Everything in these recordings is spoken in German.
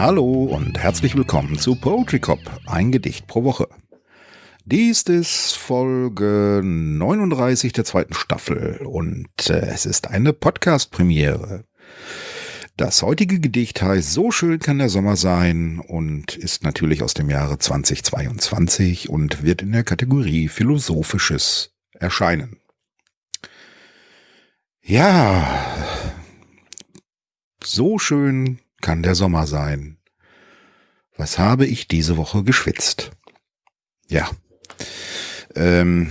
Hallo und herzlich willkommen zu Poetry Cop, ein Gedicht pro Woche. Dies ist Folge 39 der zweiten Staffel und äh, es ist eine Podcast-Premiere. Das heutige Gedicht heißt So schön kann der Sommer sein und ist natürlich aus dem Jahre 2022 und wird in der Kategorie Philosophisches erscheinen. Ja, so schön kann der Sommer sein. Was habe ich diese Woche geschwitzt? Ja. Ähm,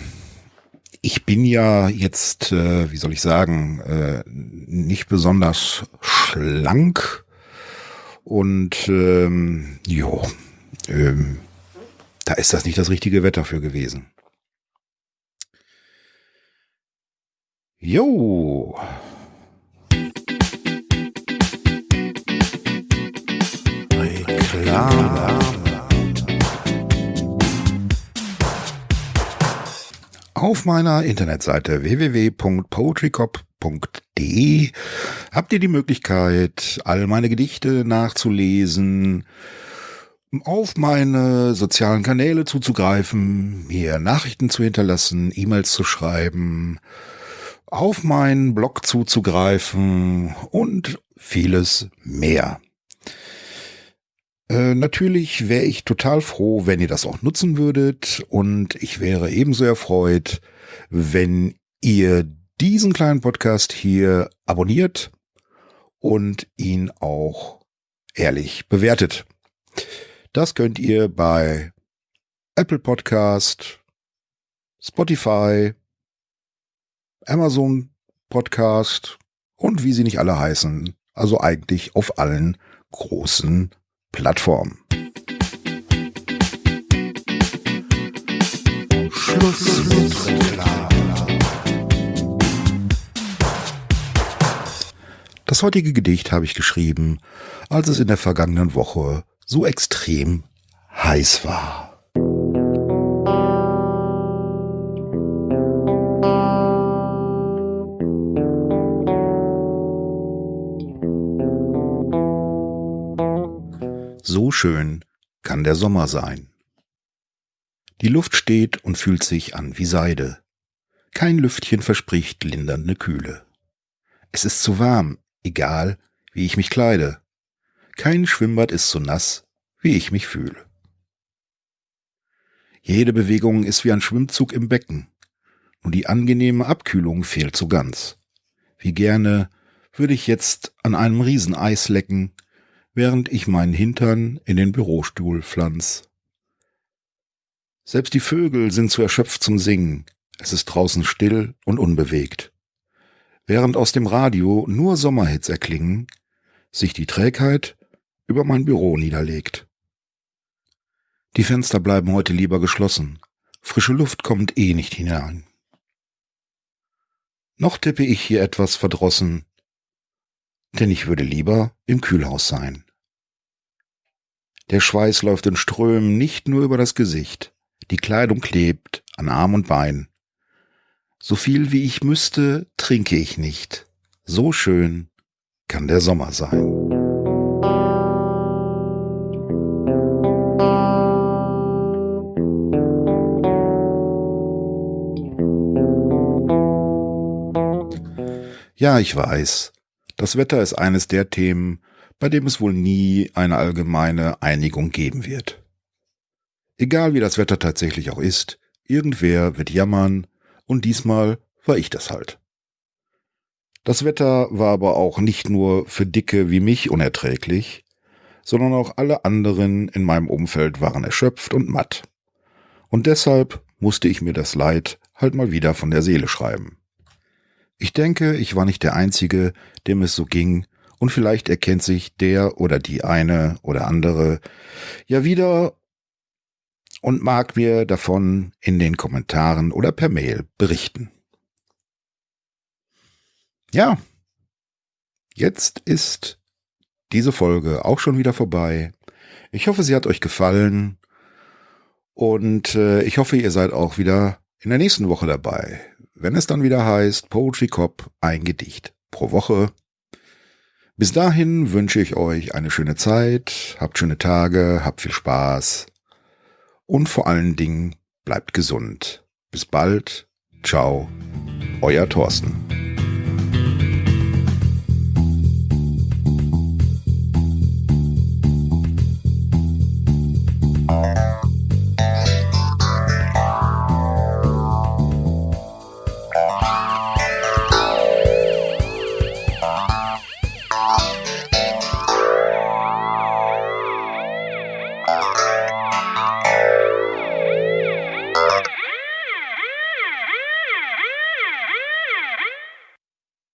ich bin ja jetzt, äh, wie soll ich sagen, äh, nicht besonders schlank und ähm, jo, ähm, da ist das nicht das richtige Wetter für gewesen. Jo. Reklame. Auf meiner Internetseite www.poetrycop.de habt ihr die Möglichkeit, all meine Gedichte nachzulesen, auf meine sozialen Kanäle zuzugreifen, mir Nachrichten zu hinterlassen, E-Mails zu schreiben, auf meinen Blog zuzugreifen und vieles mehr. Äh, natürlich wäre ich total froh, wenn ihr das auch nutzen würdet und ich wäre ebenso erfreut, wenn ihr diesen kleinen Podcast hier abonniert und ihn auch ehrlich bewertet. Das könnt ihr bei Apple Podcast, Spotify, Amazon Podcast und wie sie nicht alle heißen. Also eigentlich auf allen großen Plattform. Schluss. Das heutige Gedicht habe ich geschrieben, als es in der vergangenen Woche so extrem heiß war. So schön kann der Sommer sein. Die Luft steht und fühlt sich an wie Seide. Kein Lüftchen verspricht lindernde Kühle. Es ist zu warm, egal wie ich mich kleide. Kein Schwimmbad ist so nass, wie ich mich fühle. Jede Bewegung ist wie ein Schwimmzug im Becken. Nur die angenehme Abkühlung fehlt so ganz. Wie gerne würde ich jetzt an einem Rieseneis lecken während ich meinen Hintern in den Bürostuhl pflanz. Selbst die Vögel sind zu erschöpft zum Singen. Es ist draußen still und unbewegt. Während aus dem Radio nur Sommerhits erklingen, sich die Trägheit über mein Büro niederlegt. Die Fenster bleiben heute lieber geschlossen. Frische Luft kommt eh nicht hinein. Noch tippe ich hier etwas verdrossen, denn ich würde lieber im Kühlhaus sein. Der Schweiß läuft in Strömen nicht nur über das Gesicht. Die Kleidung klebt an Arm und Bein. So viel wie ich müsste, trinke ich nicht. So schön kann der Sommer sein. Ja, ich weiß. Das Wetter ist eines der Themen, bei dem es wohl nie eine allgemeine Einigung geben wird. Egal wie das Wetter tatsächlich auch ist, irgendwer wird jammern, und diesmal war ich das halt. Das Wetter war aber auch nicht nur für Dicke wie mich unerträglich, sondern auch alle anderen in meinem Umfeld waren erschöpft und matt. Und deshalb musste ich mir das Leid halt mal wieder von der Seele schreiben. Ich denke, ich war nicht der Einzige, dem es so ging und vielleicht erkennt sich der oder die eine oder andere ja wieder und mag mir davon in den Kommentaren oder per Mail berichten. Ja, jetzt ist diese Folge auch schon wieder vorbei. Ich hoffe, sie hat euch gefallen und äh, ich hoffe, ihr seid auch wieder in der nächsten Woche dabei, wenn es dann wieder heißt Poetry Cop ein Gedicht pro Woche. Bis dahin wünsche ich euch eine schöne Zeit, habt schöne Tage, habt viel Spaß und vor allen Dingen bleibt gesund. Bis bald. Ciao. Euer Thorsten.